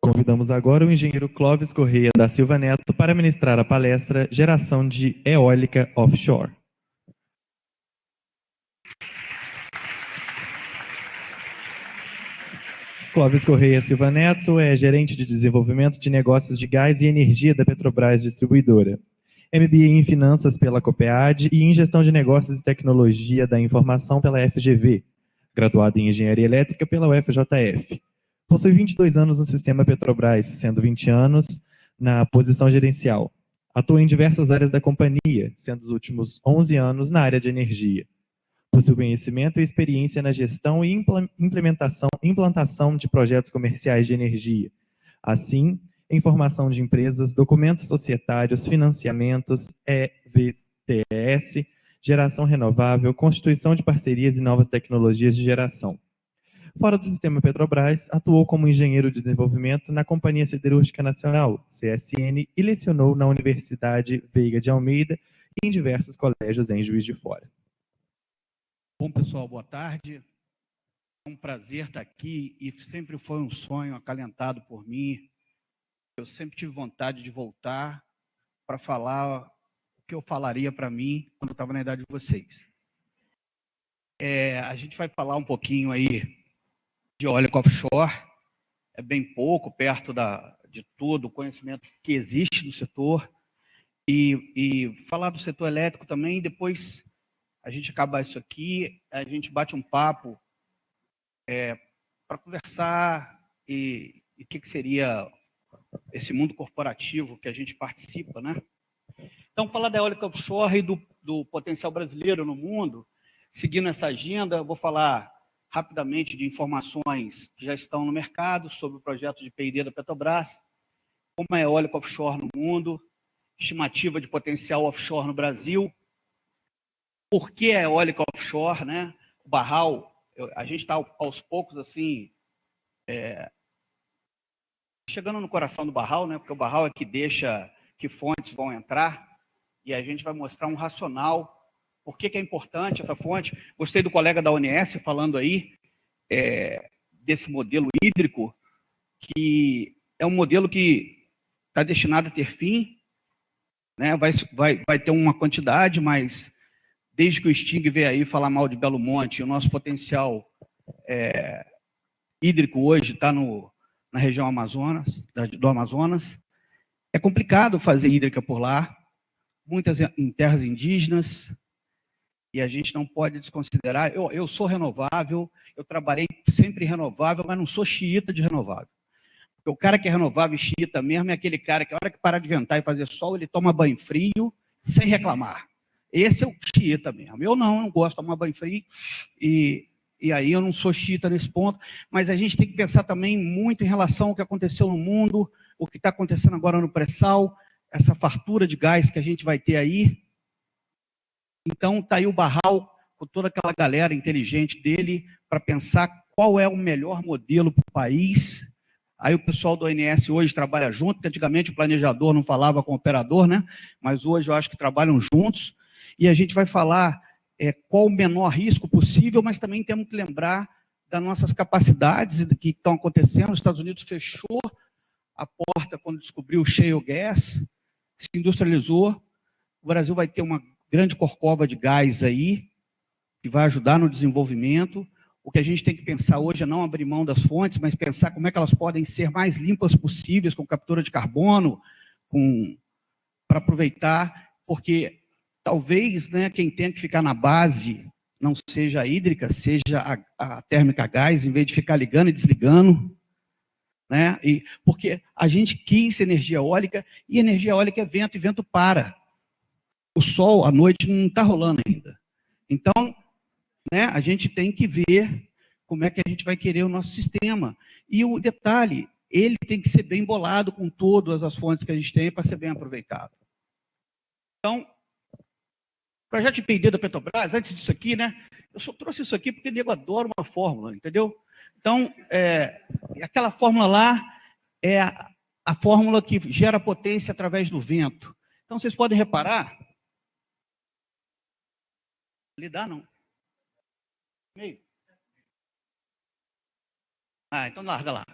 Convidamos agora o engenheiro Clóvis Correia da Silva Neto para ministrar a palestra Geração de Eólica Offshore. Clóvis Correia Silva Neto é gerente de desenvolvimento de negócios de gás e energia da Petrobras Distribuidora. MBA em Finanças pela COPEAD e em Gestão de Negócios e Tecnologia da Informação pela FGV, graduado em Engenharia Elétrica pela UFJF. Possui 22 anos no sistema Petrobras, sendo 20 anos na posição gerencial. Atua em diversas áreas da companhia, sendo os últimos 11 anos na área de energia. Possui conhecimento e experiência na gestão e implementação, implantação de projetos comerciais de energia. Assim, informação de empresas, documentos societários, financiamentos, EVTS, geração renovável, constituição de parcerias e novas tecnologias de geração. Fora do sistema Petrobras, atuou como engenheiro de desenvolvimento na Companhia Siderúrgica Nacional, CSN, e lecionou na Universidade Veiga de Almeida e em diversos colégios em Juiz de Fora. Bom, pessoal, boa tarde. É um prazer estar aqui e sempre foi um sonho acalentado por mim. Eu sempre tive vontade de voltar para falar o que eu falaria para mim quando eu estava na idade de vocês. É, a gente vai falar um pouquinho aí de óleo offshore, é bem pouco, perto da, de todo o conhecimento que existe no setor, e, e falar do setor elétrico também, depois a gente acaba isso aqui, a gente bate um papo é, para conversar e o que, que seria esse mundo corporativo que a gente participa, né? Então, falar da eólica offshore e do, do potencial brasileiro no mundo, seguindo essa agenda, eu vou falar rapidamente de informações que já estão no mercado sobre o projeto de P&D da Petrobras, como é eólica offshore no mundo, estimativa de potencial offshore no Brasil, por que a eólica offshore, né? O Barral, a gente está aos poucos assim, é, chegando no coração do Barral, né? Porque o Barral é que deixa que fontes vão entrar e a gente vai mostrar um racional por que, que é importante essa fonte? Gostei do colega da ONS falando aí é, desse modelo hídrico, que é um modelo que está destinado a ter fim, né? vai, vai, vai ter uma quantidade, mas desde que o Sting veio aí falar mal de Belo Monte, o nosso potencial é, hídrico hoje está na região Amazonas, do Amazonas, é complicado fazer hídrica por lá, muitas em terras indígenas, e a gente não pode desconsiderar. Eu, eu sou renovável, eu trabalhei sempre renovável, mas não sou xiita de renovável. Porque o cara que é renovável e xiita mesmo é aquele cara que a hora que parar de ventar e fazer sol, ele toma banho frio sem reclamar. Esse é o xiita mesmo. Eu não, eu não gosto de tomar banho frio e, e aí eu não sou xiita nesse ponto, mas a gente tem que pensar também muito em relação ao que aconteceu no mundo, o que está acontecendo agora no pré-sal, essa fartura de gás que a gente vai ter aí, então, está aí o Barral, com toda aquela galera inteligente dele, para pensar qual é o melhor modelo para o país. Aí o pessoal do ONS hoje trabalha junto, porque antigamente o planejador não falava com o operador, né? mas hoje eu acho que trabalham juntos. E a gente vai falar é, qual o menor risco possível, mas também temos que lembrar das nossas capacidades que estão acontecendo. Os Estados Unidos fechou a porta quando descobriu o shale gas, se industrializou. O Brasil vai ter uma grande corcova de gás aí, que vai ajudar no desenvolvimento. O que a gente tem que pensar hoje é não abrir mão das fontes, mas pensar como é que elas podem ser mais limpas possíveis, com captura de carbono, com para aproveitar, porque talvez né, quem tem que ficar na base não seja a hídrica, seja a, a térmica a gás, em vez de ficar ligando e desligando. Né? E, porque a gente quis energia eólica, e energia eólica é vento, e vento para o sol à noite não está rolando ainda. Então, né, a gente tem que ver como é que a gente vai querer o nosso sistema. E o detalhe, ele tem que ser bem bolado com todas as fontes que a gente tem para ser bem aproveitado. Então, projeto de P&D da Petrobras, antes disso aqui, né, eu só trouxe isso aqui porque o nego adora uma fórmula, entendeu? Então, é, aquela fórmula lá é a, a fórmula que gera potência através do vento. Então, vocês podem reparar dá, não. Meio. Ah, então larga lá.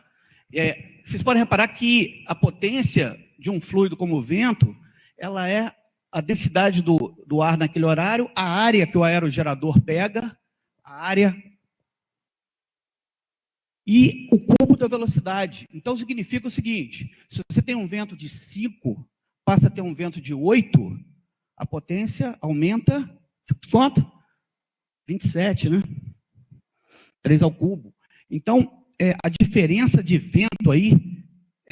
É, vocês podem reparar que a potência de um fluido como o vento, ela é a densidade do, do ar naquele horário, a área que o aerogerador pega, a área e o cubo da velocidade. Então, significa o seguinte, se você tem um vento de 5, passa a ter um vento de 8, a potência aumenta, quanto? 27, né? 3 ao cubo. Então, é, a diferença de vento aí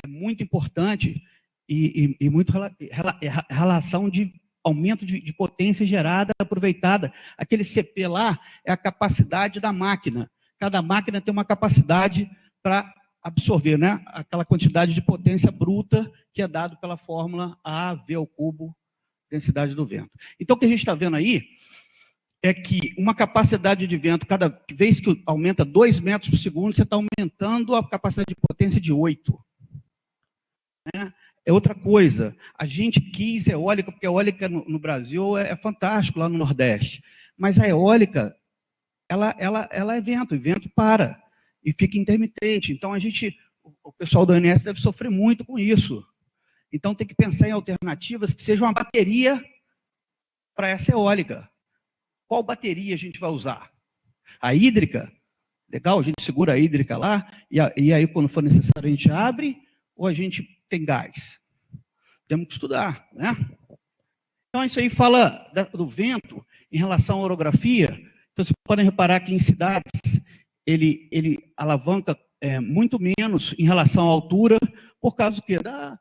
é muito importante e, e, e muito rela, relação de aumento de, de potência gerada, aproveitada. Aquele CP lá é a capacidade da máquina. Cada máquina tem uma capacidade para absorver né, aquela quantidade de potência bruta que é dado pela fórmula A, V ao cubo, densidade do vento. Então, o que a gente está vendo aí é que uma capacidade de vento, cada vez que aumenta 2 metros por segundo, você está aumentando a capacidade de potência de 8. Né? É outra coisa, a gente quis eólica, porque a eólica no, no Brasil é, é fantástico, lá no Nordeste, mas a eólica ela, ela, ela é vento, e vento para, e fica intermitente. Então, a gente, o pessoal do ONS deve sofrer muito com isso. Então, tem que pensar em alternativas que sejam uma bateria para essa eólica. Qual bateria a gente vai usar? A hídrica? Legal, a gente segura a hídrica lá, e, a, e aí, quando for necessário, a gente abre, ou a gente tem gás? Temos que estudar, né? Então, isso aí fala do vento em relação à orografia, então, vocês podem reparar que em cidades ele, ele alavanca é, muito menos em relação à altura, por causa do quê? Da,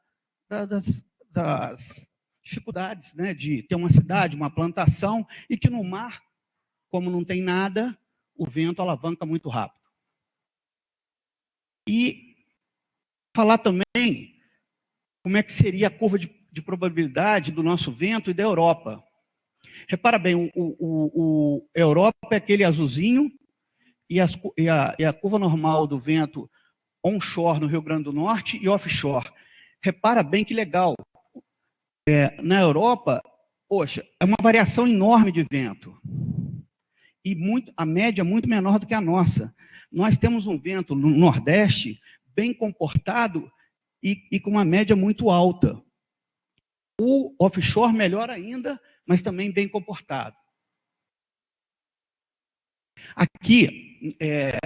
da, das, das dificuldades né? de ter uma cidade, uma plantação, e que no mar, como não tem nada, o vento alavanca muito rápido. E falar também como é que seria a curva de, de probabilidade do nosso vento e da Europa. Repara bem, o, o, o Europa é aquele azulzinho e, as, e, a, e a curva normal do vento onshore no Rio Grande do Norte e offshore. Repara bem que legal. É, na Europa, poxa, é uma variação enorme de vento. E muito, a média é muito menor do que a nossa. Nós temos um vento no Nordeste bem comportado e, e com uma média muito alta. O offshore, melhor ainda, mas também bem comportado. Aqui, é,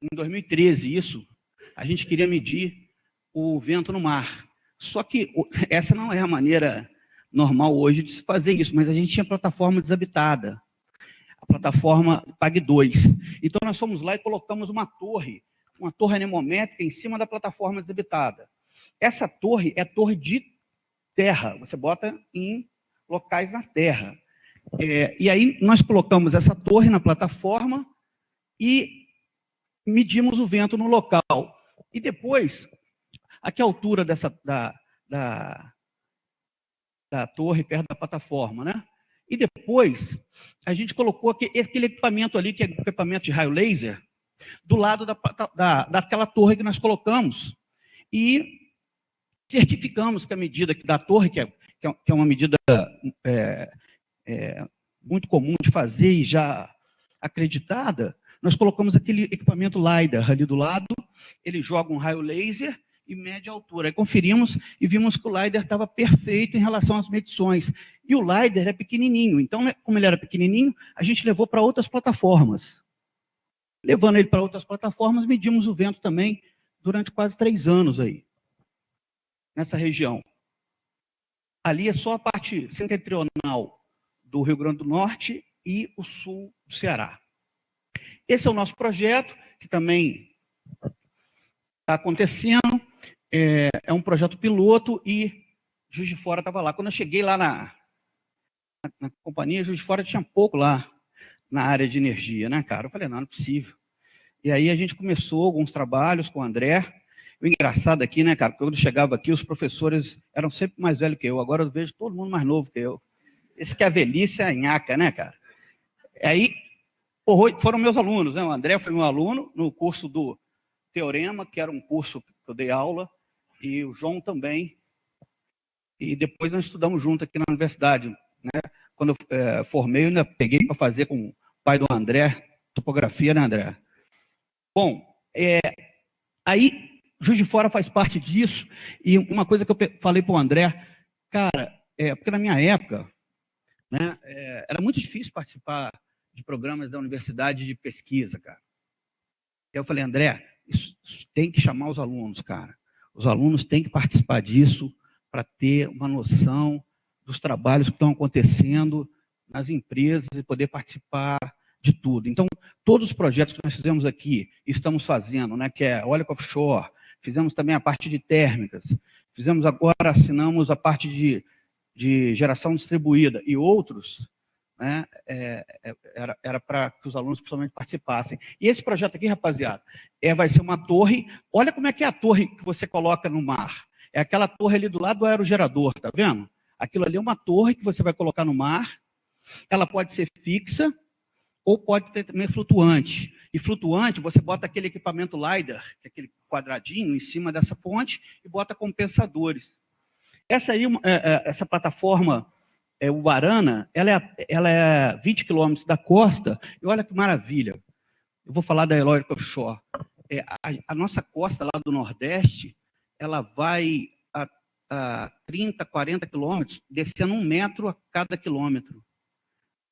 em 2013, isso, a gente queria medir o vento no mar. Só que essa não é a maneira normal hoje de se fazer isso, mas a gente tinha plataforma desabitada, a plataforma PAG 2. Então, nós fomos lá e colocamos uma torre, uma torre anemométrica em cima da plataforma desabitada. Essa torre é torre de terra, você bota em locais na Terra. É, e aí nós colocamos essa torre na plataforma e medimos o vento no local. E depois, a que altura dessa, da, da, da torre, perto da plataforma, né? E depois, a gente colocou aquele equipamento ali, que é equipamento de raio laser, do lado da, da, daquela torre que nós colocamos. E certificamos que a medida da torre, que é que é uma medida é, é, muito comum de fazer e já acreditada, nós colocamos aquele equipamento LiDAR ali do lado, ele joga um raio laser e mede a altura. Aí conferimos e vimos que o LiDAR estava perfeito em relação às medições. E o LiDAR é pequenininho, então, né, como ele era pequenininho, a gente levou para outras plataformas. Levando ele para outras plataformas, medimos o vento também durante quase três anos aí, nessa região. Ali é só a parte setentrional do Rio Grande do Norte e o sul do Ceará. Esse é o nosso projeto, que também está acontecendo. É, é, um projeto piloto e Juiz de Fora estava lá. Quando eu cheguei lá na, na, na, companhia, Juiz de Fora tinha pouco lá na área de energia, né, cara? Eu falei, não, não é possível. E aí a gente começou alguns trabalhos com o André, o engraçado aqui, né, cara, quando eu chegava aqui, os professores eram sempre mais velhos que eu. Agora eu vejo todo mundo mais novo que eu. Esse que é a velhice é a nhaca, né, cara? Aí, foram meus alunos, né? O André foi meu aluno no curso do Teorema, que era um curso que eu dei aula, e o João também. E depois nós estudamos junto aqui na universidade, né? Quando eu é, formei, eu ainda peguei para fazer com o pai do André, topografia, né, André? Bom, é, aí Juiz de Fora faz parte disso, e uma coisa que eu falei para o André, cara, é, porque na minha época, né, é, era muito difícil participar de programas da universidade de pesquisa, cara. Eu falei, André, isso, isso tem que chamar os alunos, cara. Os alunos têm que participar disso para ter uma noção dos trabalhos que estão acontecendo nas empresas e poder participar de tudo. Então, todos os projetos que nós fizemos aqui, estamos fazendo, né, que é eólico offshore, fizemos também a parte de térmicas, fizemos agora, assinamos a parte de, de geração distribuída e outros, né, é, é era para que os alunos principalmente participassem. E esse projeto aqui, rapaziada, é, vai ser uma torre, olha como é que é a torre que você coloca no mar. É aquela torre ali do lado do aerogerador, tá vendo? Aquilo ali é uma torre que você vai colocar no mar, ela pode ser fixa, ou pode ter também flutuante. E flutuante, você bota aquele equipamento LiDAR, que é aquele quadradinho, em cima dessa ponte, e bota compensadores. Essa, aí, é, é, essa plataforma é, Ubarana, ela é, ela é 20 quilômetros da costa, e olha que maravilha. Eu vou falar da Eloica Offshore. É, a, a, nossa costa lá do Nordeste, ela vai a, a 30, 40 quilômetros, descendo um metro a cada quilômetro.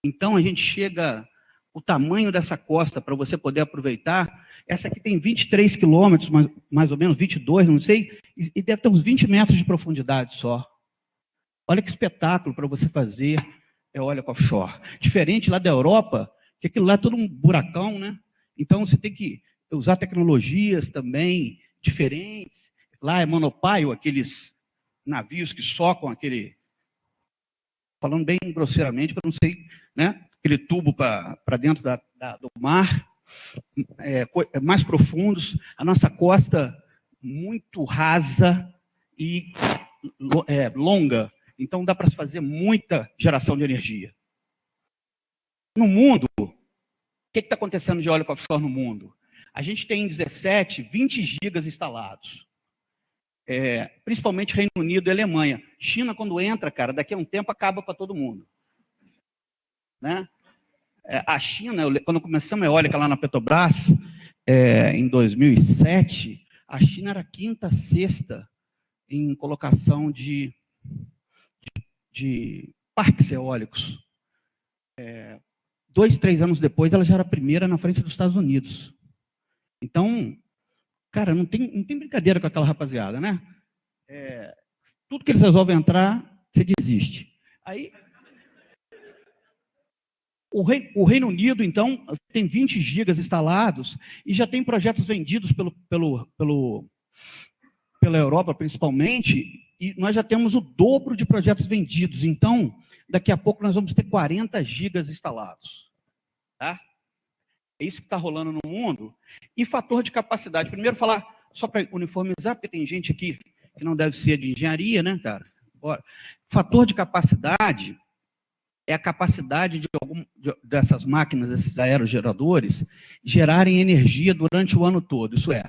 Então, a gente chega o tamanho dessa costa para você poder aproveitar. Essa aqui tem 23 quilômetros, mais, mais ou menos, 22, não sei, e, e deve ter uns 20 metros de profundidade só. Olha que espetáculo para você fazer é olha offshore. Diferente lá da Europa, que aquilo lá é todo um buracão, né? Então você tem que usar tecnologias também diferentes. Lá é monopile, aqueles navios que socam aquele. Falando bem grosseiramente, para não sei, né? aquele tubo para dentro da, da, do mar, é, é, mais profundos, a nossa costa muito rasa e é, longa, então dá para fazer muita geração de energia. No mundo, o que está acontecendo de óleo offshore no mundo? A gente tem 17, 20 gigas instalados. É, principalmente Reino Unido e Alemanha. China, quando entra, cara, daqui a um tempo acaba para todo mundo. Né? É, a China, quando começamos a eólica lá na Petrobras, é, em 2007, a China era quinta, sexta em colocação de, de, parques eólicos. É, dois, três anos depois, ela já era a primeira na frente dos Estados Unidos. Então, cara, não tem, não tem brincadeira com aquela rapaziada, né? É, tudo que eles resolvem entrar, você desiste. Aí, o, Rei, o Reino Unido, então, tem 20 gigas instalados e já tem projetos vendidos pelo, pelo, pelo, pela Europa, principalmente, e nós já temos o dobro de projetos vendidos. Então, daqui a pouco nós vamos ter 40 gigas instalados. Tá? É isso que está rolando no mundo. E fator de capacidade. Primeiro falar, só para uniformizar, porque tem gente aqui que não deve ser de engenharia, né, cara? Bora. Fator de capacidade é a capacidade de algum, de, dessas máquinas, esses aerogeradores, gerarem energia durante o ano todo. Isso é,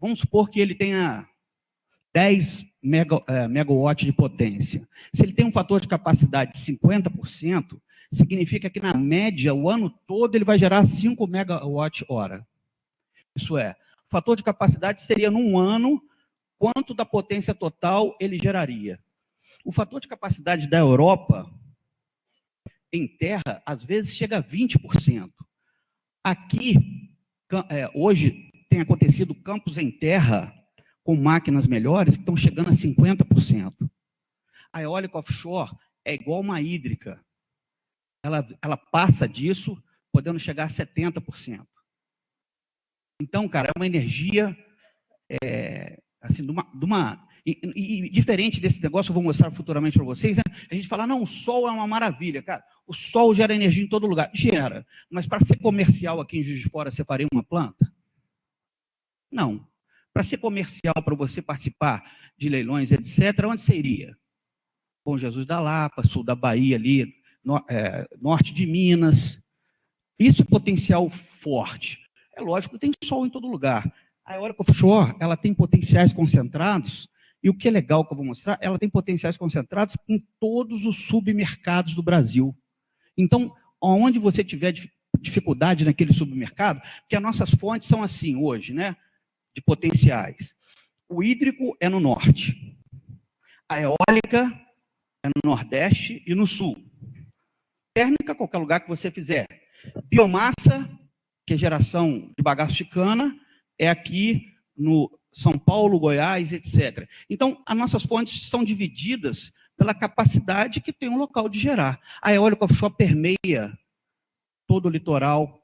vamos supor que ele tenha 10 mega, é, megawatts de potência. Se ele tem um fator de capacidade de 50%, significa que, na média, o ano todo ele vai gerar 5 megawatt-hora. Isso é, o fator de capacidade seria, num ano, quanto da potência total ele geraria. O fator de capacidade da Europa em terra, às vezes chega a 20%. Aqui, é, hoje, tem acontecido campos em terra com máquinas melhores que estão chegando a 50%. A eólica offshore é igual uma hídrica. Ela, ela passa disso, podendo chegar a 70%. Então, cara, é uma energia, é, assim, de uma, de uma e, e, diferente desse negócio, eu vou mostrar futuramente para vocês, né? a gente fala, não, o sol é uma maravilha, cara. O sol gera energia em todo lugar. Gera. Mas para ser comercial aqui em Juiz de Fora, você faria uma planta? Não. Para ser comercial, para você participar de leilões, etc., onde você iria? Bom Jesus da Lapa, sul da Bahia, ali, no, é, norte de Minas. Isso é potencial forte. É lógico que tem sol em todo lugar. A eólica offshore, ela tem potenciais concentrados e o que é legal que eu vou mostrar, ela tem potenciais concentrados em todos os submercados do Brasil. Então, onde você tiver dificuldade naquele submercado, que as nossas fontes são assim hoje, né? De potenciais. O hídrico é no norte. A eólica é no nordeste e no sul. Térmica, qualquer lugar que você fizer. Biomassa, que é geração de bagaço de cana, é aqui no São Paulo, Goiás, etc. Então, as nossas fontes são divididas pela capacidade que tem um local de gerar. A eólica offshore permeia todo o litoral,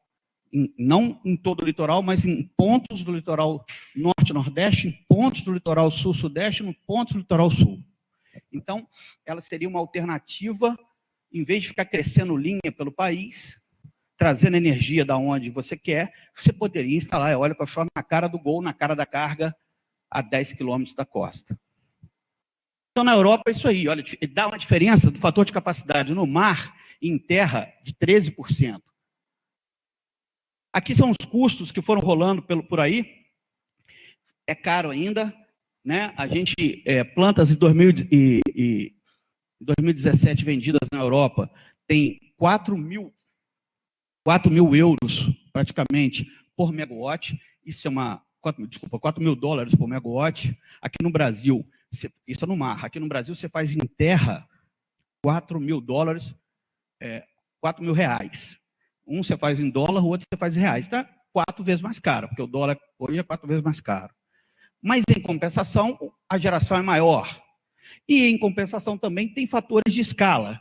não em todo o litoral, mas em pontos do litoral norte nordeste, em pontos do litoral sul-sudeste, em pontos do litoral sul. Então, ela seria uma alternativa, em vez de ficar crescendo linha pelo país, trazendo energia da onde você quer, você poderia instalar eólica offshore na cara do gol, na cara da carga, a 10 quilômetros da costa. Então, na Europa, é isso aí. Olha, dá uma diferença do fator de capacidade no mar e em terra de 13%. Aqui são os custos que foram rolando pelo, por aí. É caro ainda. Né? A gente, é, plantas em 2000 e, e 2017 vendidas na Europa, tem 4 mil 4 mil euros, praticamente, por megawatt. Isso é uma... 4, desculpa, 4 mil dólares por megawatt. Aqui no Brasil, isso é no mar. Aqui no Brasil, você faz em terra 4 mil dólares, é, 4 mil reais. Um você faz em dólar, o outro você faz em reais. Está quatro vezes mais caro, porque o dólar hoje é quatro vezes mais caro. Mas, em compensação, a geração é maior. E, em compensação, também tem fatores de escala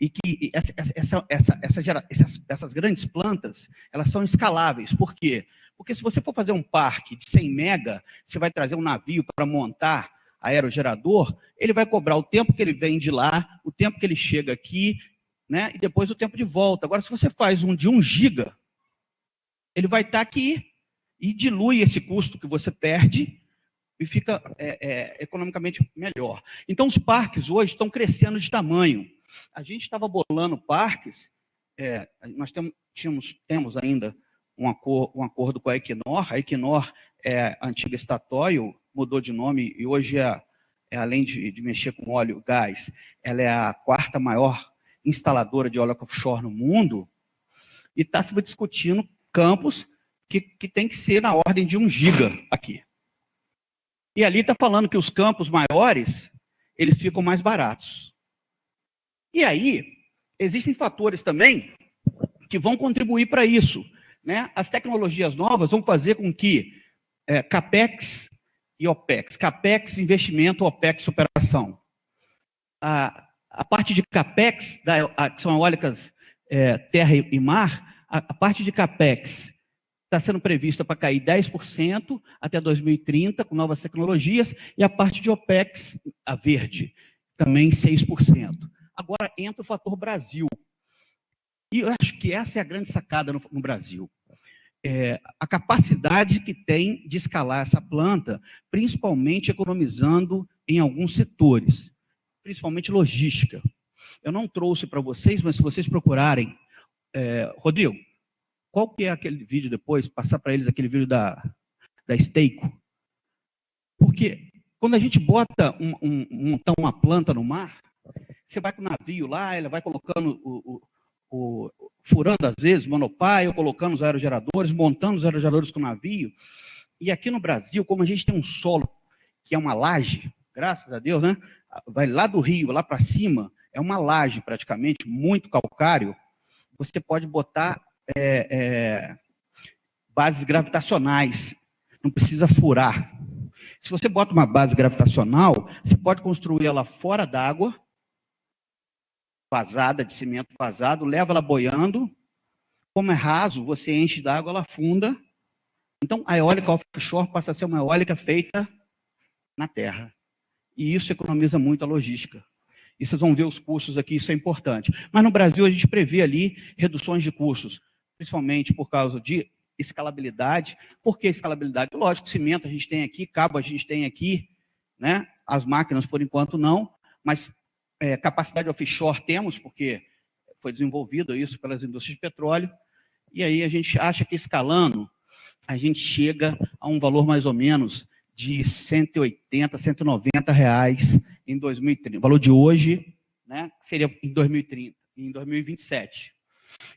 e que essa, essa, essa, essa essas, essas, grandes plantas, elas são escaláveis. Por quê? Porque se você for fazer um parque de 100 mega, você vai trazer um navio para montar aerogerador, ele vai cobrar o tempo que ele vem de lá, o tempo que ele chega aqui, né, e depois o tempo de volta. Agora, se você faz um de 1 giga, ele vai estar aqui e dilui esse custo que você perde e fica é, é, economicamente melhor. Então, os parques hoje estão crescendo de tamanho. A gente estava bolando parques, é, nós temos, tínhamos, temos ainda um, acor, um, acordo com a Equinor, a Equinor é a antiga Statoil, mudou de nome e hoje é, é além de, de, mexer com óleo e gás, ela é a quarta maior instaladora de óleo offshore no mundo, e está se discutindo campos que, que tem que ser na ordem de um giga aqui. E ali está falando que os campos maiores, eles ficam mais baratos. E aí, existem fatores também que vão contribuir para isso. Né? As tecnologias novas vão fazer com que é, CAPEX e OPEX, CAPEX, investimento, OPEX, operação. A, a parte de CAPEX, da, a, que são eólicas é, terra e, mar, a, a, parte de CAPEX está sendo prevista para cair 10% até 2030, com novas tecnologias, e a parte de OPEX, a verde, também 6%. Agora entra o fator Brasil. E eu acho que essa é a grande sacada no, no Brasil. É, a capacidade que tem de escalar essa planta, principalmente economizando em alguns setores, principalmente logística. Eu não trouxe para vocês, mas se vocês procurarem, é, Rodrigo, qual que é aquele vídeo depois, passar para eles aquele vídeo da, da Steico? Porque quando a gente bota um, um, um, uma planta no mar, você vai com o navio lá, ela vai colocando o, o, o furando às vezes monopólio, colocando os aerogeradores, montando os aerogeradores com o navio. E aqui no Brasil, como a gente tem um solo que é uma laje, graças a Deus, né? Vai lá do rio, lá para cima, é uma laje praticamente, muito calcário. Você pode botar é, é, bases gravitacionais, não precisa furar. Se você bota uma base gravitacional, você pode construir ela fora d'água, vazada, de cimento vazado, leva ela boiando. Como é raso, você enche d'água, ela afunda. Então, a eólica offshore passa a ser uma eólica feita na terra. E isso economiza muito a logística. E vocês vão ver os custos aqui, isso é importante. Mas no Brasil a gente prevê ali reduções de custos, principalmente por causa de escalabilidade. Por que escalabilidade? Lógico, cimento a gente tem aqui, cabo a gente tem aqui, né? as máquinas por enquanto não, mas é, capacidade offshore temos, porque foi desenvolvido isso pelas indústrias de petróleo, e aí a gente acha que escalando, a gente chega a um valor mais ou menos de 180, 190 reais em 2030. O valor de hoje né, seria em 2030, em 2027.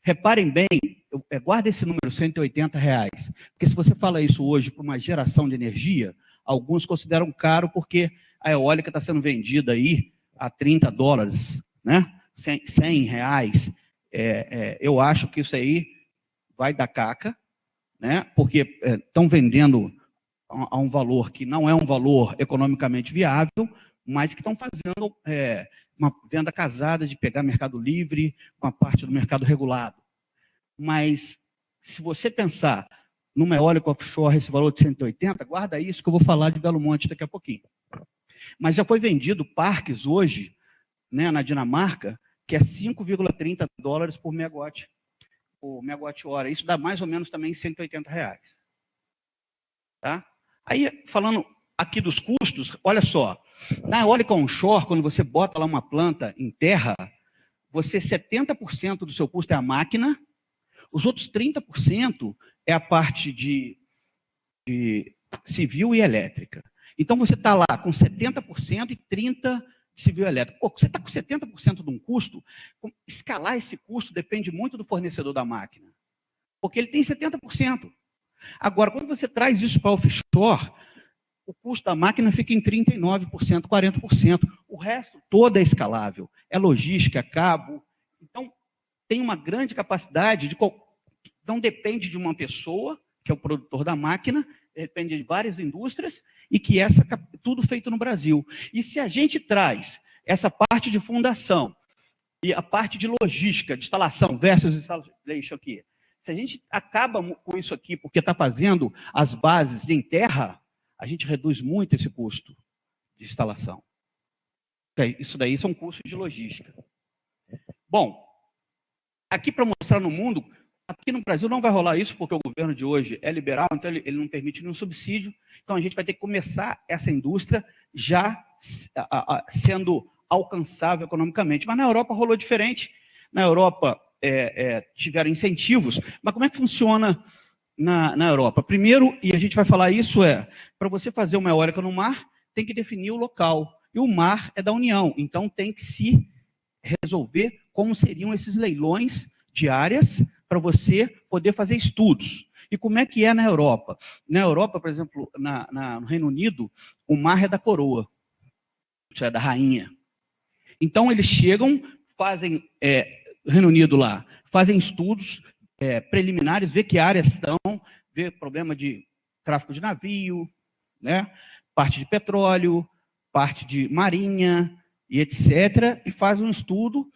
Reparem bem, é, guarda esse número, 180 reais, porque se você fala isso hoje para uma geração de energia, Alguns consideram caro porque a eólica está sendo vendida aí a 30 dólares, né? 100, 100 reais. É, é, eu acho que isso aí vai dar caca, né? porque estão é, vendendo a, um valor que não é um valor economicamente viável, mas que estão fazendo é, uma venda casada de pegar mercado livre com a parte do mercado regulado. Mas, se você pensar numa eólica offshore, esse valor de 180, guarda isso que eu vou falar de Belo Monte daqui a pouquinho. Mas já foi vendido parques hoje, né, na Dinamarca, que é 5,30 dólares por megawatt, por megawatt hora. Isso dá mais ou menos também 180 reais. Tá? Aí, falando aqui dos custos, olha só, na eólica onshore, quando você bota lá uma planta em terra, você 70% do seu custo é a máquina, os outros 30% é a parte de, de civil e elétrica. Então, você está lá com 70% e 30% de civil elétrico. Pô, você está com 70% de um custo, escalar esse custo depende muito do fornecedor da máquina, porque ele tem 70%. Agora, quando você traz isso para offshore, o custo da máquina fica em 39%, 40%. O resto todo é escalável. É logística, cabo. Então, tem uma grande capacidade de... Não depende de uma pessoa, que é o produtor da máquina, depende de várias indústrias, e que essa tudo feito no Brasil. E se a gente traz essa parte de fundação e a parte de logística, de instalação versus installation aqui, se a gente acaba com isso aqui porque está fazendo as bases em terra, a gente reduz muito esse custo de instalação. Isso daí são custos de logística. Bom, aqui para mostrar no mundo, aqui no Brasil não vai rolar isso, porque o governo de hoje é liberal, então ele, ele não permite nenhum subsídio, então a gente vai ter que começar essa indústria já a, a, sendo alcançável economicamente. Mas na Europa rolou diferente, na Europa é, é, tiveram incentivos, mas como é que funciona na, na Europa. Primeiro, e a gente vai falar isso, é, para você fazer uma eólica no mar, tem que definir o local. E o mar é da União, então tem que se resolver como seriam esses leilões de áreas para você poder fazer estudos. E como é que é na Europa? Na Europa, por exemplo, na, na, no Reino Unido, o mar é da coroa, é da rainha. Então eles chegam, fazem, é, Reino Unido lá, fazem estudos, é, preliminares, ver que áreas estão, ver problema de tráfico de navio, né? parte de petróleo, parte de marinha e etc. E faz um estudo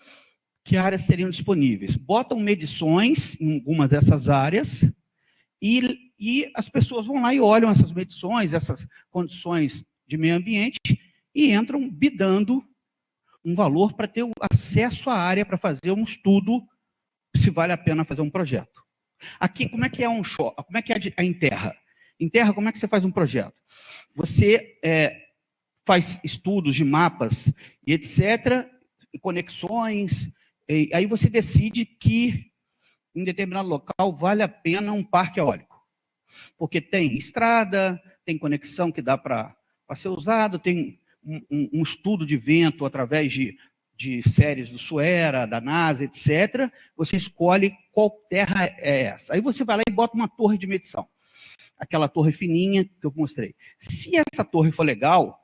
que áreas seriam disponíveis. Botam medições em algumas dessas áreas e, e as pessoas vão lá e olham essas medições, essas condições de meio ambiente e entram bidando um valor para ter acesso à área para fazer um estudo se vale a pena fazer um projeto. Aqui, como é que é um show? Como é que é em terra? Em terra, como é que você faz um projeto? Você é, faz estudos de mapas e etc., conexões, e aí você decide que em determinado local vale a pena um parque eólico. Porque tem estrada, tem conexão que dá para ser usado, tem um, um, estudo de vento através de de séries do Suera, da NASA, etc., você escolhe qual terra é essa. Aí você vai lá e bota uma torre de medição. Aquela torre fininha que eu mostrei. Se essa torre for legal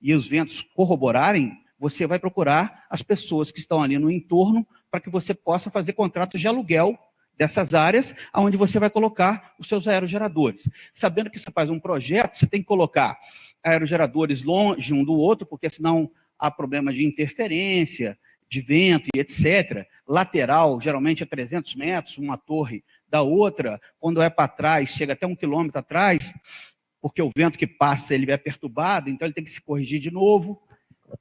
e os ventos corroborarem, você vai procurar as pessoas que estão ali no entorno para que você possa fazer contratos de aluguel dessas áreas, onde você vai colocar os seus aerogeradores. Sabendo que você faz um projeto, você tem que colocar aerogeradores longe um do outro, porque senão há problema de interferência, de vento e etc. Lateral, geralmente é 300 metros, uma torre da outra. Quando é para trás, chega até um quilômetro atrás, porque o vento que passa ele é perturbado, então ele tem que se corrigir de novo.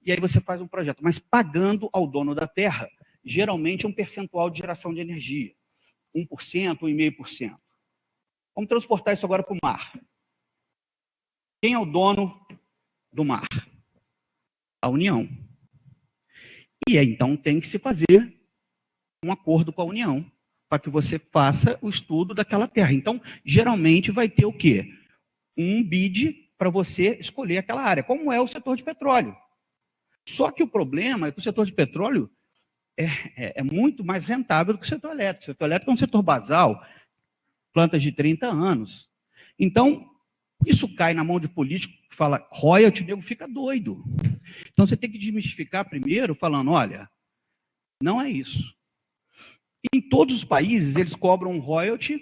E aí você faz um projeto, mas pagando ao dono da terra, geralmente um percentual de geração de energia. 1%, 1,5%. Vamos transportar isso agora para o mar. Quem é o dono do mar? a União. E então tem que se fazer um acordo com a União para que você faça o estudo daquela terra. Então, geralmente vai ter o quê? Um bid para você escolher aquela área, como é o setor de petróleo. Só que o problema é que o setor de petróleo é, é, é muito mais rentável do que o setor elétrico. O setor elétrico é um setor basal, plantas de 30 anos. Então, isso cai na mão de político fala royalty, o nego fica doido. Então você tem que desmistificar primeiro, falando, olha, não é isso. Em todos os países, eles cobram um royalty,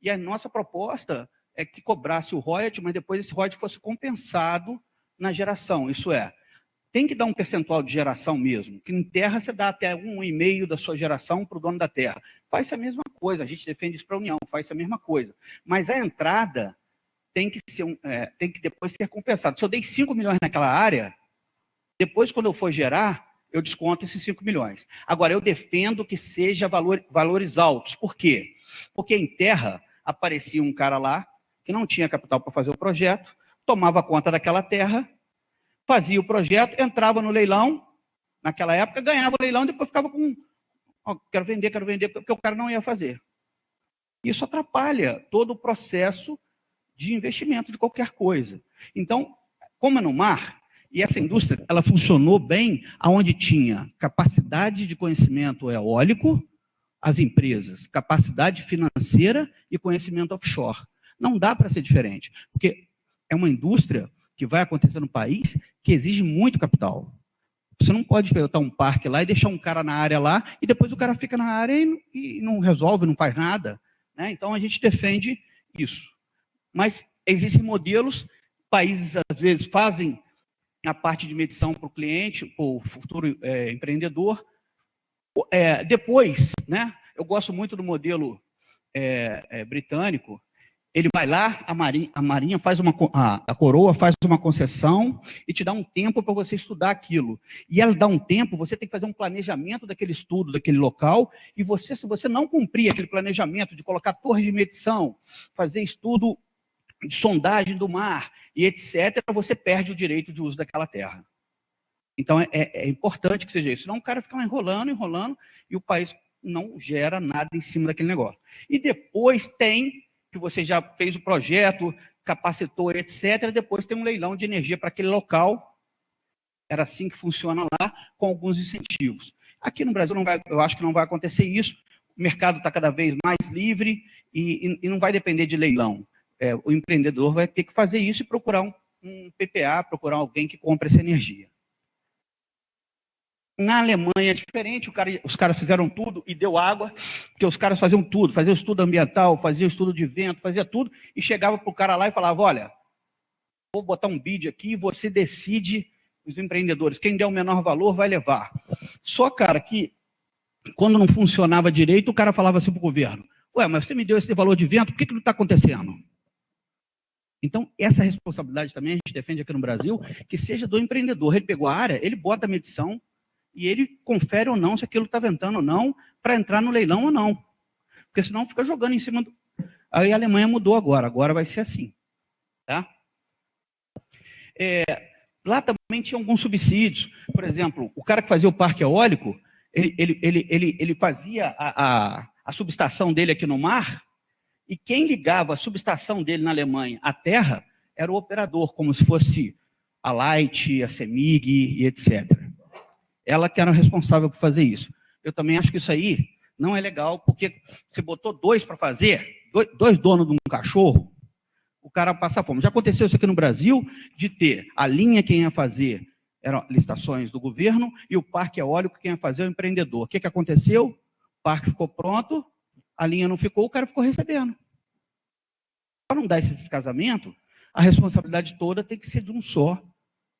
e a nossa proposta é que cobrasse o royalty, mas depois esse royalty fosse compensado na geração. Isso é, tem que dar um percentual de geração mesmo, que em terra você dá até um e meio da sua geração para o dono da terra. Faz a mesma coisa, a gente defende isso para a União, faz a mesma coisa. Mas a entrada tem que, ser é, tem que depois ser compensado. Se eu dei 5 milhões naquela área, depois quando eu for gerar, eu desconto esses 5 milhões. Agora, eu defendo que seja valor, valores altos. Por quê? Porque em terra aparecia um cara lá que não tinha capital para fazer o projeto, tomava conta daquela terra, fazia o projeto, entrava no leilão, naquela época ganhava o leilão, depois ficava com, oh, quero vender, quero vender, porque o cara não ia fazer. Isso atrapalha todo o processo de investimento de qualquer coisa. Então, como é no mar, e essa indústria ela funcionou bem aonde tinha capacidade de conhecimento eólico, as empresas, capacidade financeira e conhecimento offshore. Não dá para ser diferente, porque é uma indústria que vai acontecer no país que exige muito capital. Você não pode pegar um parque lá e deixar um cara na área lá e depois o cara fica na área e, e não resolve, não faz nada. Né? Então, a gente defende isso. Mas existem modelos, países às vezes fazem a parte de medição para o cliente, para o futuro é, empreendedor. É, depois, né, eu gosto muito do modelo é, é britânico, ele vai lá, a marinha, a marinha faz uma, a, a, coroa faz uma concessão e te dá um tempo para você estudar aquilo. E ela dá um tempo, você tem que fazer um planejamento daquele estudo, daquele local, e você, se você não cumprir aquele planejamento de colocar torres de medição, fazer estudo de sondagem do mar e etc., você perde o direito de uso daquela terra. Então, é, é, é importante que seja isso. Senão o cara fica enrolando, enrolando, e o país não gera nada em cima daquele negócio. E depois tem, que você já fez o projeto, capacitou, etc., depois tem um leilão de energia para aquele local. Era assim que funciona lá, com alguns incentivos. Aqui no Brasil, não vai, eu acho que não vai acontecer isso. O mercado está cada vez mais livre e, e, e não vai depender de leilão é, o empreendedor vai ter que fazer isso e procurar um, um PPA, procurar alguém que compre essa energia. Na Alemanha é diferente, cara, os caras fizeram tudo e deu água, porque os caras faziam tudo, faziam estudo ambiental, faziam estudo de vento, fazia tudo, e chegava para o cara lá e falava, olha, vou botar um bid aqui, você decide, os empreendedores, quem der o menor valor vai levar. Só, cara, que quando não funcionava direito, o cara falava assim para o governo, ué, mas você me deu esse valor de vento, por que, que não está acontecendo? Então, essa responsabilidade também a gente defende aqui no Brasil, que seja do empreendedor. Ele pegou a área, ele bota a medição e ele confere ou não se aquilo está ventando ou não, para entrar no leilão ou não. Porque senão fica jogando em cima do... Aí a Alemanha mudou agora, agora vai ser assim. Tá? É, lá também tinha alguns subsídios. Por exemplo, o cara que fazia o parque eólico, ele, ele, ele, ele, ele fazia a, a, a subestação dele aqui no mar, e quem ligava a subestação dele na Alemanha à terra era o operador, como se fosse a Light, a Semig e etc. Ela que era responsável por fazer isso. Eu também acho que isso aí não é legal, porque você botou dois para fazer, dois, donos de um cachorro, o cara passa fome. Já aconteceu isso aqui no Brasil, de ter a linha quem ia fazer eram licitações do governo e o parque eólico quem ia fazer é o empreendedor. O que, que aconteceu? O parque ficou pronto, a linha não ficou, o cara ficou recebendo. Para não dar esse descasamento, a responsabilidade toda tem que ser de um só.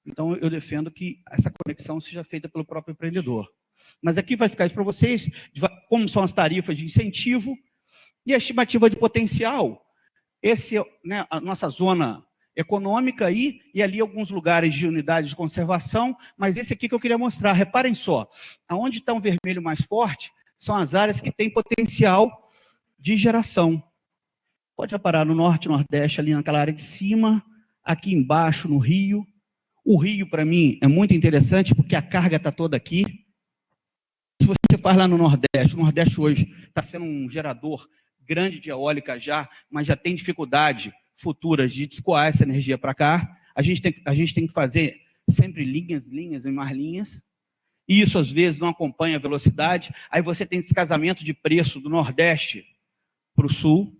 Então, eu defendo que essa conexão seja feita pelo próprio empreendedor. Mas aqui vai ficar isso para vocês, como são as tarifas de incentivo e a estimativa de potencial. Esse é né, a nossa zona econômica aí, e ali alguns lugares de unidade de conservação, mas esse aqui que eu queria mostrar. Reparem só, aonde está um vermelho mais forte, são as áreas que têm potencial de geração. Pode reparar no norte, nordeste, ali naquela área de cima, aqui embaixo no rio. O rio, para mim, é muito interessante porque a carga está toda aqui. Se você faz lá no Nordeste, o Nordeste hoje está sendo um gerador grande de eólica já, mas já tem dificuldade futuras de escoar essa energia para cá. A gente, tem, a gente tem que fazer sempre linhas, linhas e mais linhas. E isso, às vezes, não acompanha a velocidade. Aí você tem descasamento de preço do Nordeste para o sul.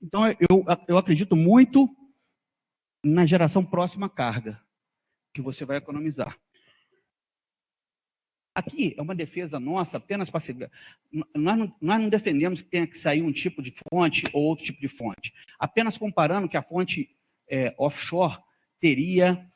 Então, eu, eu acredito muito na geração próxima à carga, que você vai economizar. Aqui é uma defesa nossa apenas para... Nós não, nós não defendemos que tenha que sair um tipo de fonte ou outro tipo de fonte. Apenas comparando que a fonte é, offshore teria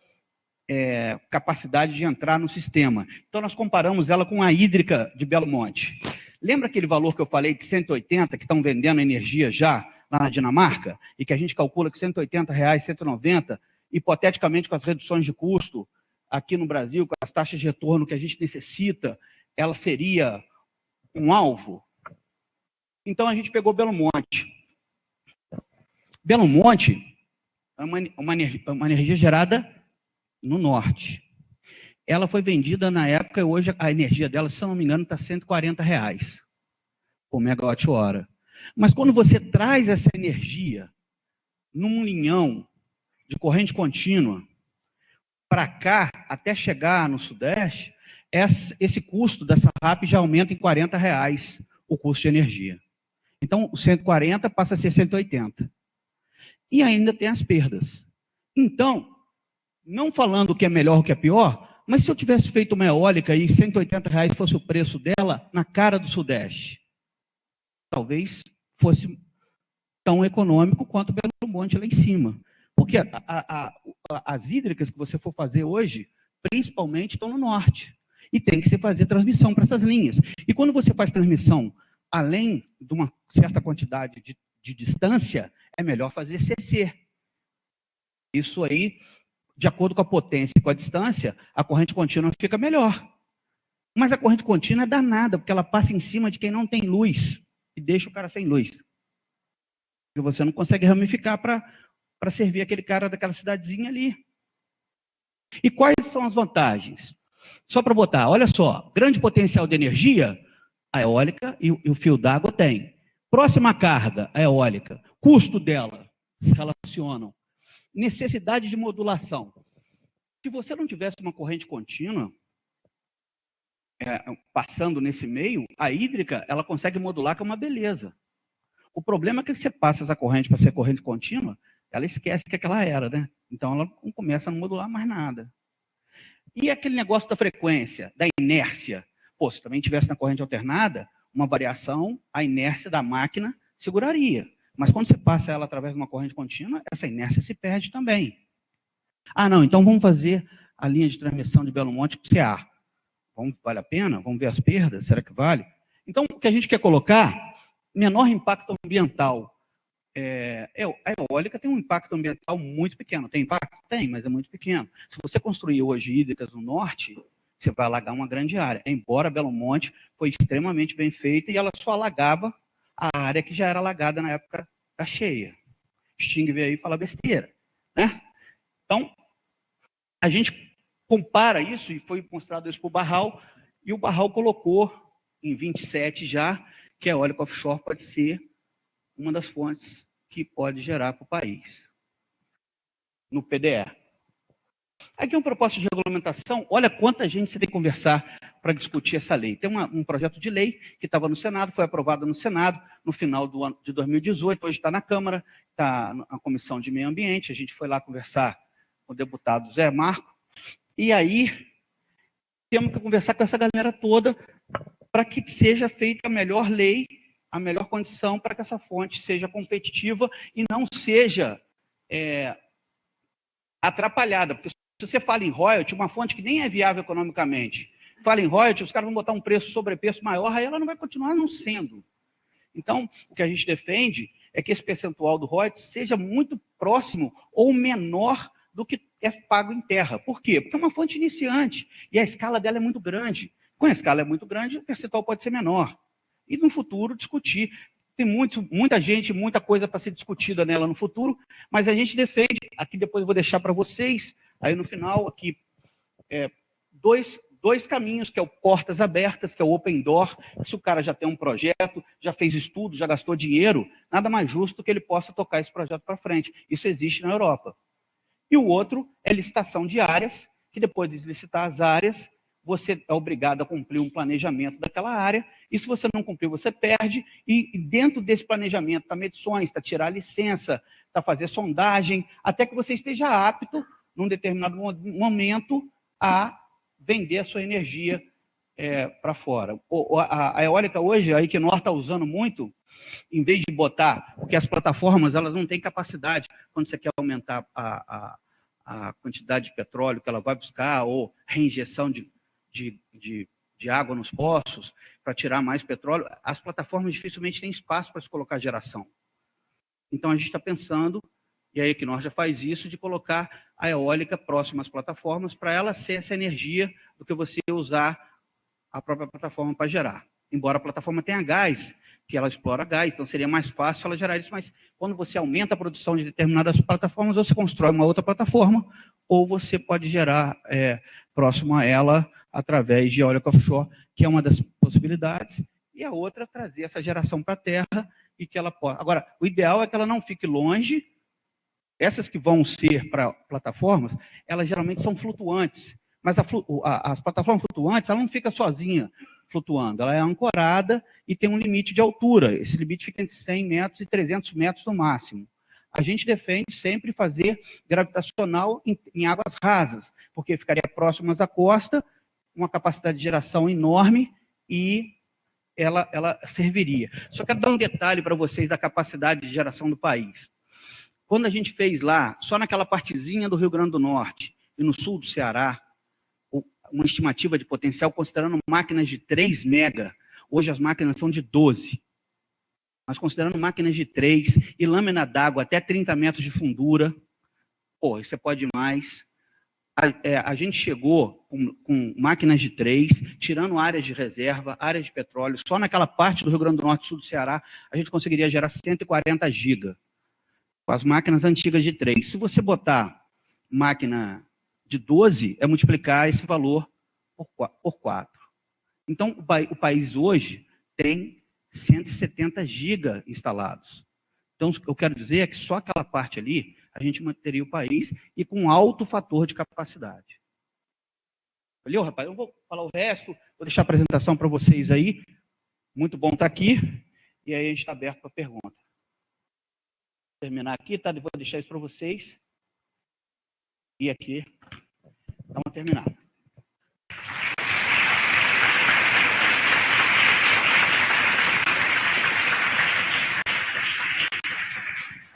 é, capacidade de entrar no sistema. Então, nós comparamos ela com a hídrica de Belo Monte. Lembra aquele valor que eu falei de 180 que estão vendendo energia já lá na Dinamarca? E que a gente calcula que 180 reais, 190, hipoteticamente com as reduções de custo, aqui no Brasil, com as taxas de retorno que a gente necessita, ela seria um alvo? Então a gente pegou Belo Monte. Belo Monte é uma, uma, uma energia gerada no norte. Ela foi vendida na época, hoje a energia dela, se eu não me engano, está 140 reais por megawatt-hora. Mas quando você traz essa energia num linhão de corrente contínua, para cá, até chegar no Sudeste, esse custo dessa RAP já aumenta em 40 reais o custo de energia. Então, o 140 passa a ser 180. E ainda tem as perdas. Então, não falando o que é melhor ou o que é pior, mas se eu tivesse feito uma eólica e 180 reais fosse o preço dela na cara do Sudeste, talvez fosse tão econômico quanto Belo Monte lá em cima. Porque a, a, a, as hídricas que você for fazer hoje, principalmente estão no norte. E tem que se fazer transmissão para essas linhas. E quando você faz transmissão além de uma certa quantidade de, de distância, é melhor fazer CC. Isso aí, de acordo com a potência e com a distância, a corrente contínua fica melhor. Mas a corrente contínua é danada, porque ela passa em cima de quem não tem luz e deixa o cara sem luz. E você não consegue ramificar para para servir aquele cara daquela cidadezinha ali. E quais são as vantagens? Só para botar, olha só, grande potencial de energia, a eólica e, e o fio d'água tem. Próxima carga, a eólica. Custo dela, se relacionam. Necessidade de modulação. Se você não tivesse uma corrente contínua, é, passando nesse meio, a hídrica, ela consegue modular com uma beleza. O problema é que você passa essa corrente para ser corrente contínua, ela esquece que aquela era, né? Então ela não começa a modular mais nada. E aquele negócio da frequência, da inércia? Pô, se também tivesse na corrente alternada, uma variação, a inércia da máquina seguraria. Mas quando você passa ela através de uma corrente contínua, essa inércia se perde também. Ah, não, então vamos fazer a linha de transmissão de Belo Monte com CA. Vamos, vale a pena? Vamos ver as perdas? Será que vale? Então, o que a gente quer colocar, menor impacto ambiental é, é, a eólica tem um impacto ambiental muito pequeno. Tem impacto? Tem, mas é muito pequeno. Se você construir hoje hídricas no norte, você vai alagar uma grande área. Embora Belo Monte foi extremamente bem feita e ela só alagava a área que já era alagada na época da cheia. Sting veio aí e fala besteira. Né? Então, a gente compara isso, e foi mostrado isso para o Barral, e o Barral colocou em 27 já, que a eólica offshore pode ser uma das fontes que pode gerar para o país, no PDE. Aqui é um propósito de regulamentação, olha quanta gente você tem que conversar para discutir essa lei. Tem uma, um projeto de lei que estava no Senado, foi aprovado no Senado no final do ano de 2018, hoje está na Câmara, está na Comissão de Meio Ambiente, a gente foi lá conversar com o deputado Zé Marco, e aí temos que conversar com essa galera toda para que seja feita a melhor lei a melhor condição para que essa fonte seja competitiva e não seja é, atrapalhada. Porque se você fala em royalty, uma fonte que nem é viável economicamente, fala em royalty, os caras vão botar um preço sobrepreço maior, aí ela não vai continuar não sendo. Então, o que a gente defende é que esse percentual do royalty seja muito próximo ou menor do que é pago em terra. Por quê? Porque é uma fonte iniciante e a escala dela é muito grande. Com a escala é muito grande, o percentual pode ser menor e no futuro discutir. Tem muito, muita gente, muita coisa para ser discutida nela no futuro, mas a gente defende, aqui depois eu vou deixar para vocês, aí no final, aqui, é, dois, dois caminhos, que é o portas abertas, que é o open door, se o cara já tem um projeto, já fez estudo, já gastou dinheiro, nada mais justo que ele possa tocar esse projeto para frente. Isso existe na Europa. E o outro é licitação de áreas, que depois de licitar as áreas, você é obrigado a cumprir um planejamento daquela área, e se você não cumprir, você perde, e dentro desse planejamento está medições, está tirar licença, a fazer sondagem, até que você esteja apto, num determinado momento, a vender a sua energia é, para fora. O, a, a, eólica hoje, a Equinor está usando muito, em vez de botar, porque as plataformas elas não têm capacidade, quando você quer aumentar a, a, a quantidade de petróleo que ela vai buscar, ou reinjeção de, de, de, de água nos poços, para tirar mais petróleo, as plataformas dificilmente têm espaço para se colocar geração. Então, a gente está pensando, e a Equinor já faz isso, de colocar a eólica próxima às plataformas, para ela ser essa energia do que você usar a própria plataforma para gerar. Embora a plataforma tenha gás, que ela explora gás, então seria mais fácil ela gerar isso, mas quando você aumenta a produção de determinadas plataformas, você constrói uma outra plataforma, ou você pode gerar é, próximo a ela através de eólica offshore, que é uma das possibilidades, e a outra trazer essa geração para a terra e que ela possa. Agora, o ideal é que ela não fique longe. Essas que vão ser para plataformas, elas geralmente são flutuantes. Mas a, a, as plataformas flutuantes, ela não fica sozinha flutuando, ela é ancorada e tem um limite de altura. Esse limite fica entre 100 metros e 300 metros no máximo. A gente defende sempre fazer gravitacional em, em águas rasas, porque ficaria próximas à costa, uma capacidade de geração enorme e ela, ela serviria. Só quero dar um detalhe para vocês da capacidade de geração do país. Quando a gente fez lá, só naquela partezinha do Rio Grande do Norte e no sul do Ceará, uma estimativa de potencial, considerando máquinas de 3 mega, hoje as máquinas são de 12. Mas considerando máquinas de 3 e lâmina d'água até 30 metros de fundura, pô, você pode mais a, é, a gente chegou com, com, máquinas de três, tirando áreas de reserva, áreas de petróleo, só naquela parte do Rio Grande do Norte Sul do Ceará, a gente conseguiria gerar 140 giga, com as máquinas antigas de três. Se você botar máquina de 12, é multiplicar esse valor por, por 4. Então, o, o país hoje tem 170 giga instalados. Então, eu quero dizer é que só aquela parte ali a gente manteria o país e com alto fator de capacidade. Valeu, rapaz? Eu vou falar o resto, vou deixar a apresentação para vocês aí. Muito bom estar aqui. E aí a gente está aberto para pergunta. Vou terminar aqui, tá? Vou deixar isso para vocês. E aqui, dá uma terminada.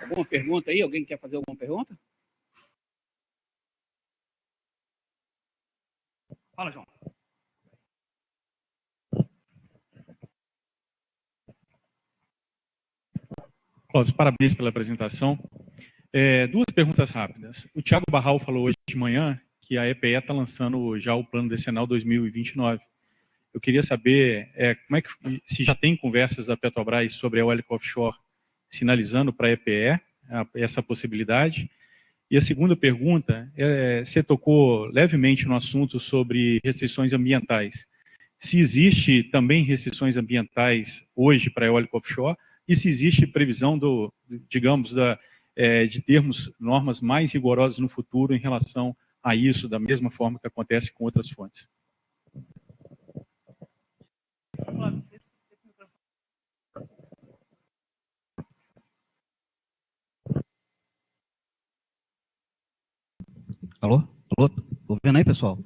Alguma pergunta aí? Alguém quer fazer alguma pergunta? Fala, João. Clóvis, parabéns pela apresentação. É, duas perguntas rápidas. O Tiago Barral falou hoje de manhã que a EPE está lançando já o plano decenal 2029. Eu queria saber é, como é que, se já tem conversas da Petrobras sobre a eólica offshore sinalizando para a EPE essa possibilidade. E a segunda pergunta, é, você tocou levemente no assunto sobre restrições ambientais. Se existe também restrições ambientais hoje para a eólica offshore e se existe previsão do, digamos, da, é, de termos normas mais rigorosas no futuro em relação a isso, da mesma forma que acontece com outras fontes. Alô? Alô? Estou vendo aí, pessoal?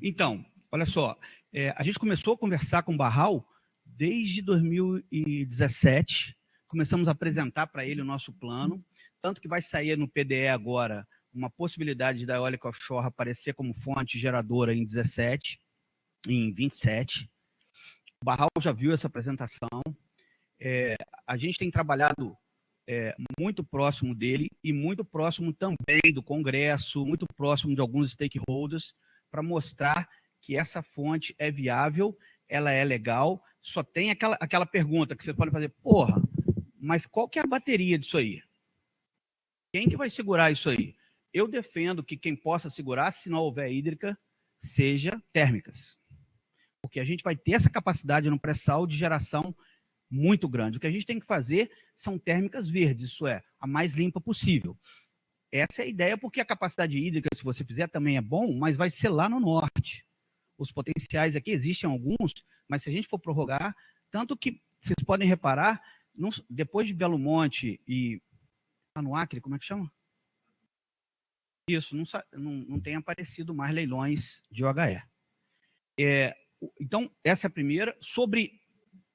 Então, olha só, é, a gente começou a conversar com o Barral desde 2017, começamos a apresentar para ele o nosso plano, tanto que vai sair no PDE agora uma possibilidade da eólica offshore aparecer como fonte geradora em 17, em 27. O Barral já viu essa apresentação. É, a gente tem trabalhado é, muito próximo dele e muito próximo também do Congresso, muito próximo de alguns stakeholders, para mostrar que essa fonte é viável, ela é legal, só tem aquela, aquela pergunta que você pode fazer, porra, mas qual que é a bateria disso aí? Quem que vai segurar isso aí? Eu defendo que quem possa segurar, se não houver hídrica, seja térmicas. Porque a gente vai ter essa capacidade no pré-sal de geração muito grande. O que a gente tem que fazer são térmicas verdes, isso é, a mais limpa possível. Essa é a ideia, porque a capacidade hídrica, se você fizer, também é bom, mas vai ser lá no norte. Os potenciais aqui existem alguns, mas se a gente for prorrogar, tanto que vocês podem reparar, depois de Belo Monte e Está no Acre, como é que chama? Isso, não, não, não tem aparecido mais leilões de OHE. É, então, essa é a primeira. Sobre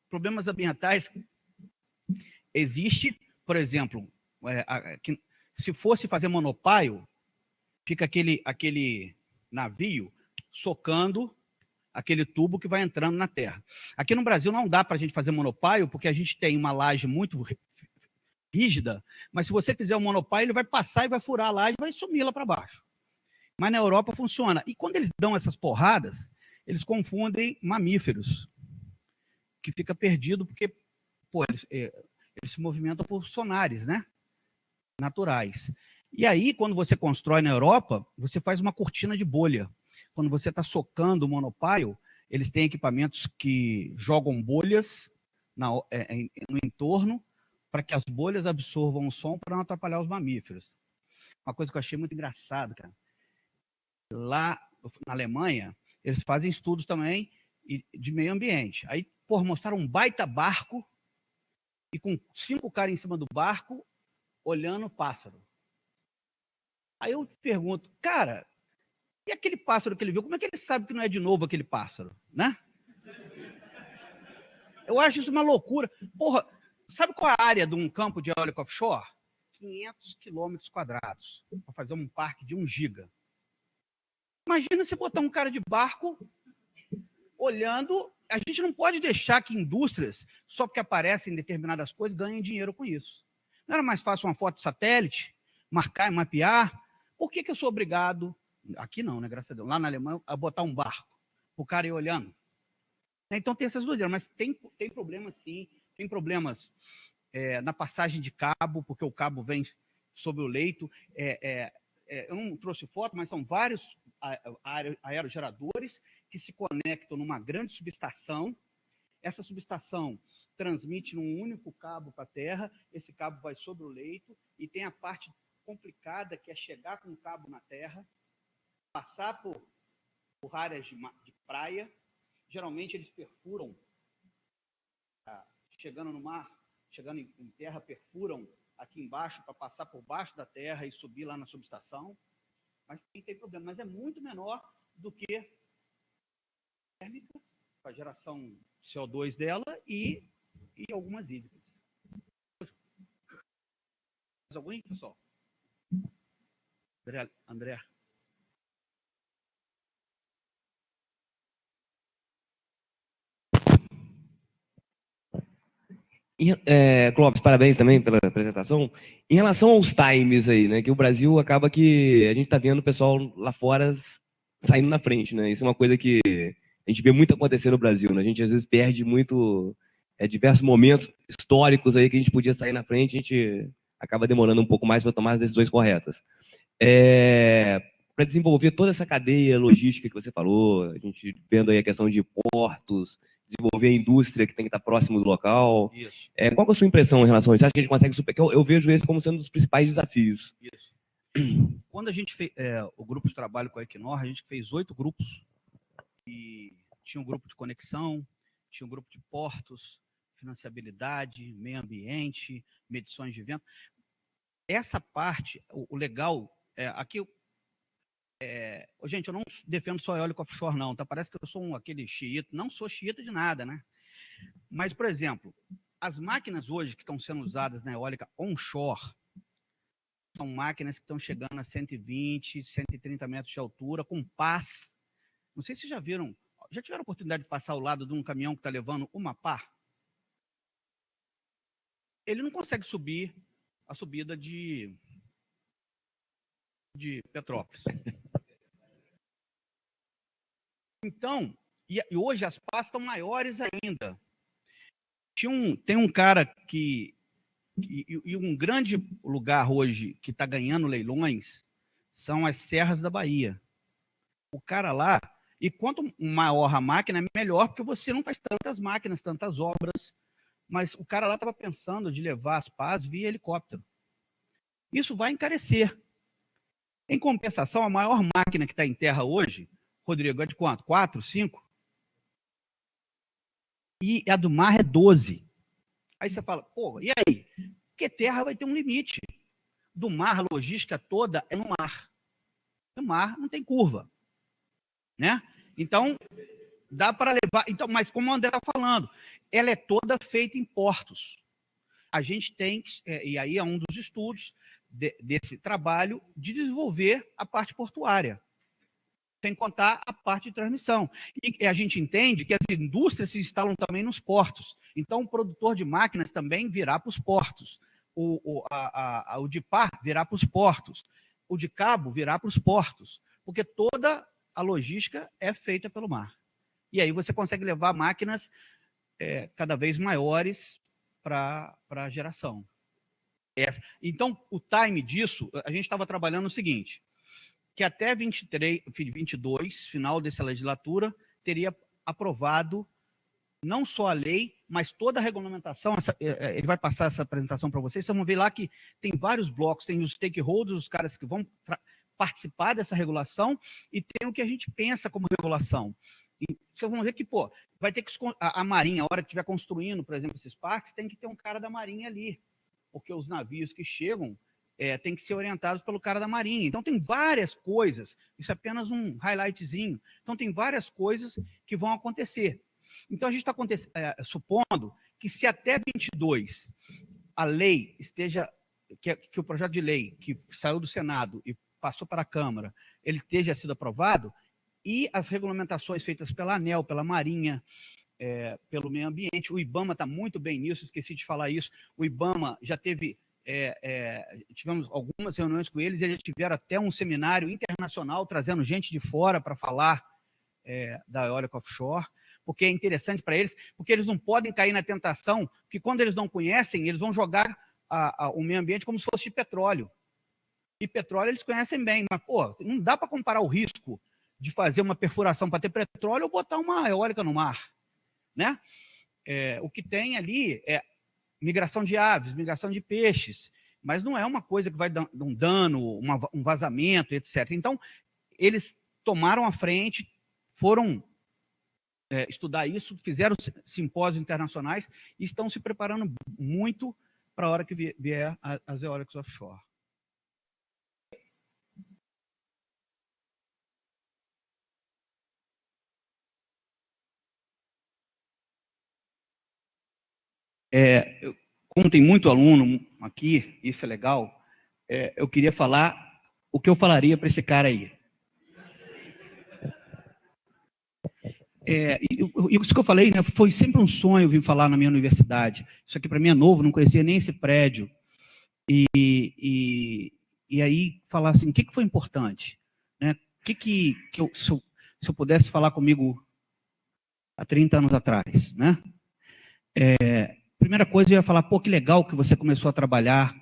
problemas ambientais, existe, por exemplo, é, a, que, se fosse fazer monopaio, fica aquele, aquele navio socando aquele tubo que vai entrando na terra. Aqui no Brasil não dá para a gente fazer monopaio, porque a gente tem uma laje muito rígida, mas se você fizer um monopaio, ele vai passar e vai furar a laje vai sumir lá para baixo. Mas na Europa funciona. E quando eles dão essas porradas, eles confundem mamíferos, que fica perdido porque pô, eles, é, eles se movimentam por sonares, né? Naturais. E aí, quando você constrói na Europa, você faz uma cortina de bolha. Quando você está socando o monopaio, eles têm equipamentos que jogam bolhas na, é, no entorno para que as bolhas absorvam o som para não atrapalhar os mamíferos. Uma coisa que eu achei muito engraçado, cara. Lá na Alemanha, eles fazem estudos também de meio ambiente. Aí, por mostrar um baita barco e com cinco caras em cima do barco olhando o pássaro. Aí eu pergunto, cara, e aquele pássaro que ele viu, como é que ele sabe que não é de novo aquele pássaro, né? Eu acho isso uma loucura. Porra, sabe qual é a área de um campo de eólico offshore? 500 quilômetros quadrados, para fazer um parque de 1 giga. Imagina você botar um cara de barco olhando. A gente não pode deixar que indústrias, só porque aparecem determinadas coisas, ganhem dinheiro com isso. Não era mais fácil uma foto satélite, marcar e mapear? Por que, que eu sou obrigado, aqui não, né, graças a Deus, lá na Alemanha, a botar um barco, o cara ir olhando? Então tem essas dúvidas, mas tem, tem problemas sim, tem problemas é, na passagem de cabo, porque o cabo vem sobre o leito. É, é, é eu não trouxe foto, mas são vários aerogeradores que se conectam numa grande subestação. Essa subestação transmite num único cabo para a Terra, esse cabo vai sobre o leito e tem a parte complicada que é chegar com o cabo na Terra, passar por, por áreas de, de praia. Geralmente eles perfuram, ah, chegando no mar, chegando em, em terra, perfuram aqui embaixo para passar por baixo da terra e subir lá na subestação mas tem, tem problema. Mas é muito menor do que térmica, a geração CO2 dela e, e algumas hídricas. Mais alguém, pessoal? André, André. É, Clóvis, parabéns também pela apresentação. Em relação aos times aí, né, que o Brasil acaba que a gente está vendo o pessoal lá fora saindo na frente, né? Isso é uma coisa que a gente vê muito acontecer no Brasil, né? A gente às vezes perde muito é, diversos momentos históricos aí que a gente podia sair na frente, a gente acaba demorando um pouco mais para tomar as decisões corretas. É, para desenvolver toda essa cadeia logística que você falou, a gente vendo aí a questão de portos, desenvolver a indústria que tem que estar próximo do local. Isso. É, qual é a sua impressão em relação a isso? Você acha que a gente consegue superar? Eu, eu vejo esse como sendo um dos principais desafios. Isso. Quando a gente fez é, o grupo de trabalho com a Equinor, a gente fez oito grupos. E tinha um grupo de conexão, tinha um grupo de portos, financiabilidade, meio ambiente, medições de vento. Essa parte, o, o legal, é, aqui é, gente, eu não defendo só eólico offshore, não, tá? Parece que eu sou um, aquele xiita. Não sou xiita de nada, né? Mas, por exemplo, as máquinas hoje que estão sendo usadas na eólica onshore são máquinas que estão chegando a 120, 130 metros de altura, com pás. Não sei se já viram, já tiveram a oportunidade de passar ao lado de um caminhão que está levando uma pá? Ele não consegue subir a subida de, de Petrópolis. Então, e hoje as pás estão maiores ainda. Tinha um, tem um cara que, e, e um grande lugar hoje que está ganhando leilões são as serras da Bahia. O cara lá, e quanto maior a máquina, melhor, porque você não faz tantas máquinas, tantas obras. Mas o cara lá estava pensando de levar as pás via helicóptero. Isso vai encarecer. Em compensação, a maior máquina que está em terra hoje Rodrigo, é de quanto? Quatro, cinco? E a do mar é 12. Aí você fala, pô, e aí? Porque terra vai ter um limite. do mar, a logística toda é no mar. No mar não tem curva. Né? Então, dá para levar. Então, mas como o André está falando, ela é toda feita em portos. A gente tem, é, e aí é um dos estudos de, desse trabalho, de desenvolver a parte portuária, sem contar a parte de transmissão. E a gente entende que as indústrias se instalam também nos portos. Então, o produtor de máquinas também virá para os portos. O, o, a, a, o de par virá para os portos. O de cabo virá para os portos. Porque toda a logística é feita pelo mar. E aí você consegue levar máquinas é, cada vez maiores para a geração. Essa. Então, o time disso, a gente estava trabalhando o seguinte, que até 23, 22, final dessa legislatura, teria aprovado não só a lei, mas toda a regulamentação. Essa, é, é, ele vai passar essa apresentação para vocês. Vocês vão ver lá que tem vários blocos, tem os stakeholders, os caras que vão participar dessa regulação, e tem o que a gente pensa como regulação. E vocês vão ver que, pô, vai ter que a, a Marinha, a hora que estiver construindo, por exemplo, esses parques, tem que ter um cara da Marinha ali, porque os navios que chegam é, têm que ser orientados pelo cara da Marinha. Então, tem várias coisas, isso é apenas um highlightzinho. Então, tem várias coisas que vão acontecer. Então, a gente está é, supondo que se até 22 a lei esteja, que, que o projeto de lei que saiu do Senado e passou para a Câmara, ele esteja sido aprovado, e as regulamentações feitas pela ANEL, pela Marinha, é, pelo meio ambiente. O IBAMA está muito bem nisso, esqueci de falar isso. O IBAMA já teve, é, é, tivemos algumas reuniões com eles, eles tiveram até um seminário internacional, trazendo gente de fora para falar é, da eólica offshore, porque é interessante para eles, porque eles não podem cair na tentação, que quando eles não conhecem, eles vão jogar a, a, o meio ambiente como se fosse de petróleo. E petróleo eles conhecem bem, mas, pô, não dá para comparar o risco de fazer uma perfuração para ter petróleo ou botar uma eólica no mar. Né? É, o que tem ali é migração de aves, migração de peixes, mas não é uma coisa que vai dar um dano, uma, um vazamento, etc. Então, eles tomaram a frente, foram é, estudar isso, fizeram simpósios internacionais e estão se preparando muito para a hora que vier as eólicas offshore. É, eu, como tem muito aluno aqui, isso é legal, é, eu queria falar o que eu falaria para esse cara aí. É, isso que eu falei, né, foi sempre um sonho vir falar na minha universidade. Isso aqui para mim é novo, não conhecia nem esse prédio. E, e, e aí falar assim, o que, que foi importante? Né? O que, que, que eu, se, eu, se eu pudesse falar comigo há 30 anos atrás, né? É, primeira coisa, eu ia falar, pô, que legal que você começou a trabalhar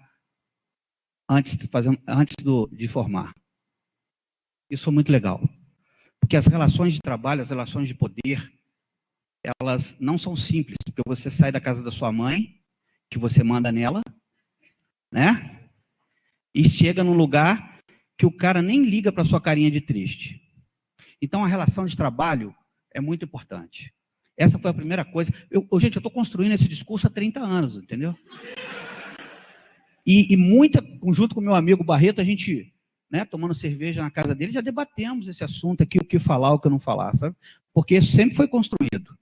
antes, de, fazer, antes do, de formar. Isso foi muito legal. Porque as relações de trabalho, as relações de poder, elas não são simples, porque você sai da casa da sua mãe, que você manda nela, né? E chega num lugar que o cara nem liga para sua carinha de triste. Então, a relação de trabalho é muito importante. Essa foi a primeira coisa. Eu, eu gente, eu estou construindo esse discurso há 30 anos, entendeu? E, e muita, junto com meu amigo Barreto, a gente, né, tomando cerveja na casa dele, já debatemos esse assunto aqui, o que falar, o que não falar, sabe? Porque sempre foi construído.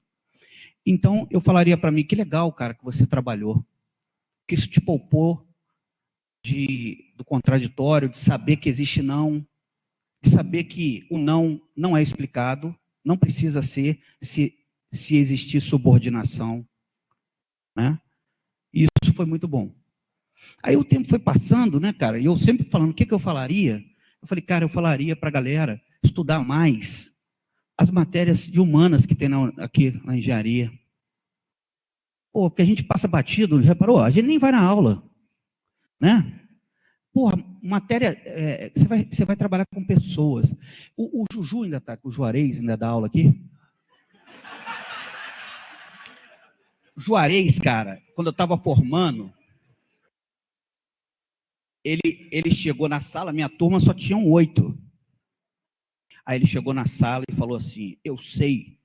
Então, eu falaria para mim, que legal, cara, que você trabalhou. Que isso te poupou de, do contraditório, de saber que existe não, de saber que o não não é explicado, não precisa ser, se se existir subordinação. Né? Isso foi muito bom. Aí o tempo foi passando, né, cara? E eu sempre falando, o que, que eu falaria? Eu falei, cara, eu falaria para a galera estudar mais as matérias de humanas que tem na, aqui na engenharia. Pô, porque a gente passa batido, reparou? A gente nem vai na aula, né? Porra, matéria, é, você, vai, vai trabalhar com pessoas. O, o Juju ainda está, o Juarez ainda dá aula aqui? Juarez, cara, quando eu estava formando, ele, ele chegou na sala, minha turma só tinha oito. Aí ele chegou na sala e falou assim, eu sei,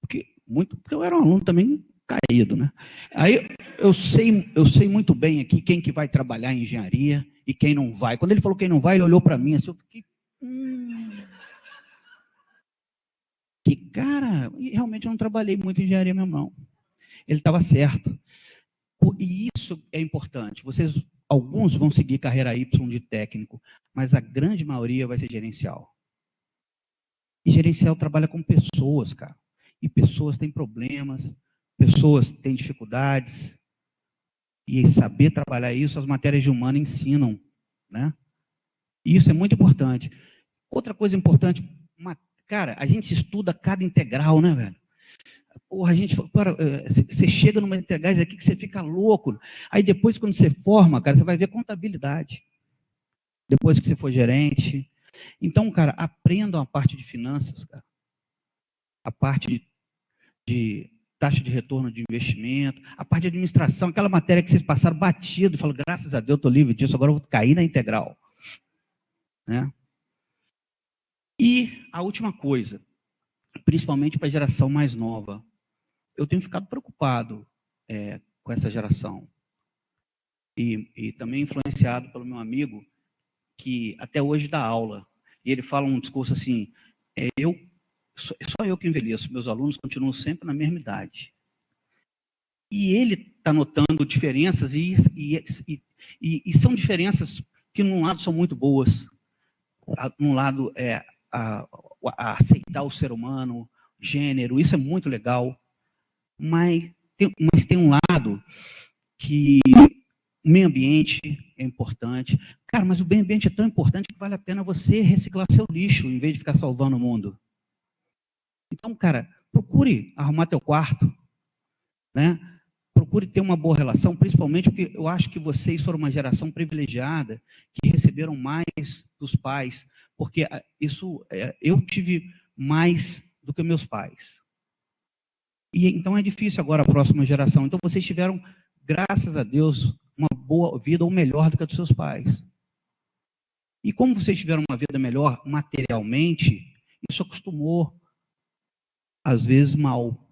porque, muito, porque eu era um aluno também caído, né? Aí eu sei, eu sei muito bem aqui quem que vai trabalhar em engenharia e quem não vai. Quando ele falou quem não vai, ele olhou para mim assim, eu fiquei... Hum, que cara, realmente eu não trabalhei muito em engenharia mesmo não. Ele estava certo. E isso é importante. Vocês, alguns vão seguir carreira Y de técnico, mas a grande maioria vai ser gerencial. E gerencial trabalha com pessoas, cara. E pessoas têm problemas, pessoas têm dificuldades. E saber trabalhar isso, as matérias de humano ensinam, né? Isso é muito importante. Outra coisa importante, cara, a gente estuda cada integral, né, velho? Porra, a gente, você chega numa integrais aqui que você fica louco. Aí depois, quando você forma, cara, você vai ver contabilidade. Depois que você for gerente. Então, cara, aprendam a parte de finanças, cara. A parte de, de taxa de retorno de investimento, a parte de administração, aquela matéria que vocês passaram batido, falam, graças a Deus, estou livre disso, agora eu vou cair na integral. Né? E a última coisa, principalmente para a geração mais nova. Eu tenho ficado preocupado é, com essa geração. E, e, também influenciado pelo meu amigo, que até hoje dá aula. E ele fala um discurso assim, é, eu, só, eu que envelheço, meus alunos continuam sempre na mesma idade. E ele está notando diferenças, e, e, e, são diferenças que, num lado, são muito boas. Num lado, é, a, a aceitar o ser humano, gênero, isso é muito legal, mas tem, mas tem um lado que o meio ambiente é importante. Cara, mas o meio ambiente é tão importante que vale a pena você reciclar seu lixo em vez de ficar salvando o mundo. Então, cara, procure arrumar teu quarto, né? Procure ter uma boa relação, principalmente porque eu acho que vocês foram uma geração privilegiada que receberam mais dos pais, porque ah, isso é, eu tive mais do que meus pais. E então é difícil agora a próxima geração. Então vocês tiveram, graças a Deus, uma boa vida ou melhor do que a dos seus pais. E como vocês tiveram uma vida melhor materialmente, isso acostumou, às vezes, mal.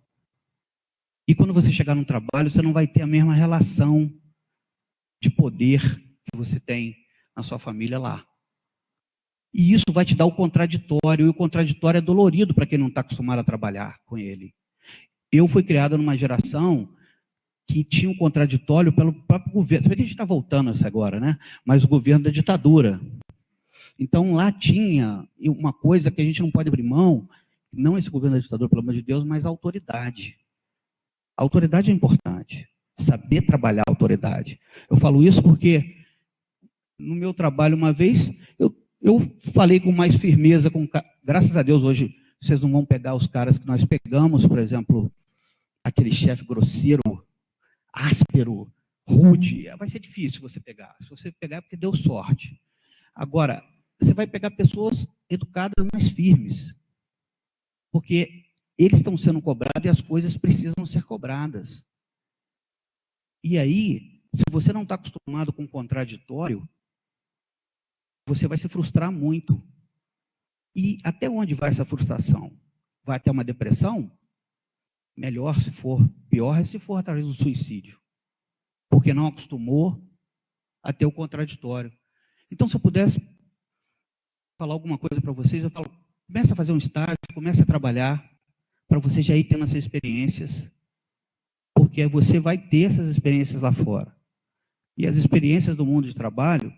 E quando você chegar no trabalho, você não vai ter a mesma relação de poder que você tem na sua família lá. E isso vai te dar o contraditório, e o contraditório é dolorido para quem não está acostumado a trabalhar com ele. Eu fui criado numa geração que tinha um contraditório pelo próprio governo. Vê que a gente está voltando isso agora, né? Mas o governo da ditadura. Então, lá tinha uma coisa que a gente não pode abrir mão, não esse governo da ditadura, pelo amor de Deus, mas a autoridade. Autoridade é importante. Saber trabalhar a autoridade. Eu falo isso porque no meu trabalho, uma vez, eu eu falei com mais firmeza, com, graças a Deus hoje vocês não vão pegar os caras que nós pegamos, por exemplo, aquele chefe grosseiro, áspero, rude, vai ser difícil você pegar. Se você pegar é porque deu sorte. Agora, você vai pegar pessoas educadas, mais firmes, porque eles estão sendo cobrados e as coisas precisam ser cobradas. E aí, se você não está acostumado com o contraditório, você vai se frustrar muito. E até onde vai essa frustração? Vai até uma depressão? Melhor se for, pior é se for através do suicídio. Porque não acostumou a ter o contraditório. Então, se eu pudesse falar alguma coisa para vocês, eu falo, comece a fazer um estágio, comece a trabalhar, para você já ir tendo essas experiências, porque você vai ter essas experiências lá fora. E as experiências do mundo de trabalho,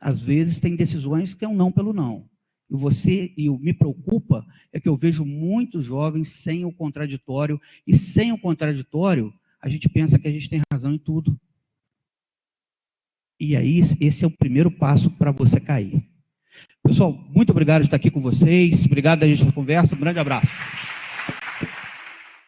às vezes tem decisões que é um não pelo não. E você e me preocupa é que eu vejo muitos jovens sem o contraditório e sem o contraditório a gente pensa que a gente tem razão em tudo. E aí esse é o primeiro passo para você cair. Pessoal, muito obrigado por estar aqui com vocês. Obrigado a gente conversa. Um grande abraço.